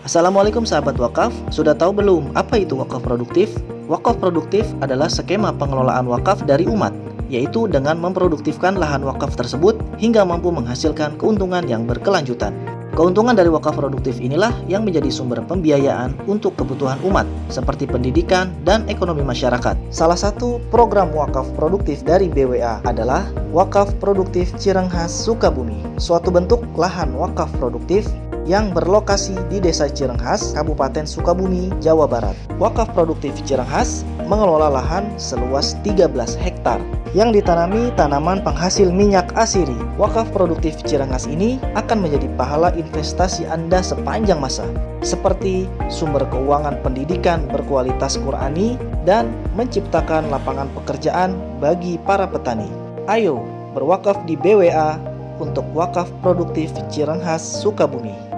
Assalamualaikum sahabat wakaf, sudah tahu belum apa itu wakaf produktif? Wakaf produktif adalah skema pengelolaan wakaf dari umat, yaitu dengan memproduktifkan lahan wakaf tersebut hingga mampu menghasilkan keuntungan yang berkelanjutan. Keuntungan dari wakaf produktif inilah yang menjadi sumber pembiayaan untuk kebutuhan umat, seperti pendidikan dan ekonomi masyarakat. Salah satu program wakaf produktif dari BWA adalah Wakaf Produktif Cirenghas Sukabumi, suatu bentuk lahan wakaf produktif yang berlokasi di Desa Cirenghas, Kabupaten Sukabumi, Jawa Barat. Wakaf Produktif Cirenghas mengelola lahan seluas 13 hektar yang ditanami tanaman penghasil minyak asiri. Wakaf Produktif Cirenghas ini akan menjadi pahala investasi Anda sepanjang masa, seperti sumber keuangan pendidikan berkualitas Qurani dan menciptakan lapangan pekerjaan bagi para petani. Ayo berwakaf di BWA untuk wakaf produktif Cirenghas Sukabumi.